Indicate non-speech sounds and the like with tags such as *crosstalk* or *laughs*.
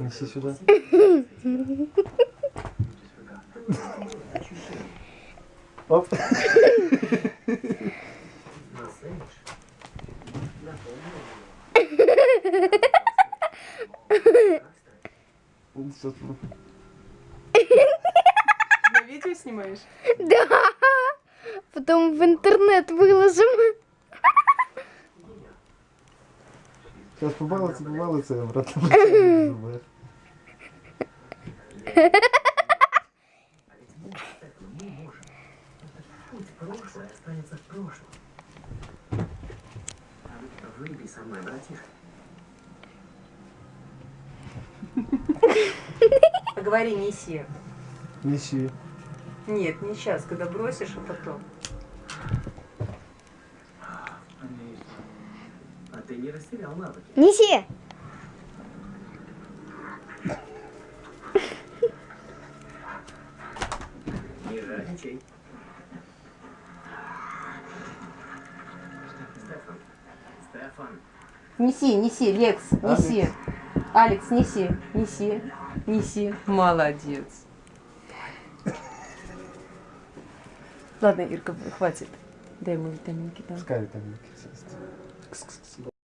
Неси сюда. Оп. На видео снимаешь? Да. Потом в интернет выложим. Сейчас побалуется, побалуется, и обратно забываешь. Прошлое останется в прошлом. Выпей со мной, братишка. *laughs* Говори, неси. Неси. Нет, не сейчас, когда бросишь, а потом. А ты не растерял навыки. Неси. Не жадничай. Стефан. Стефан. Неси, неси, Лекс, неси. Алекс, неси, неси, неси. Молодец. Ладно, Ирка, хватит. Дай ему витаминки там. Пускай там съест.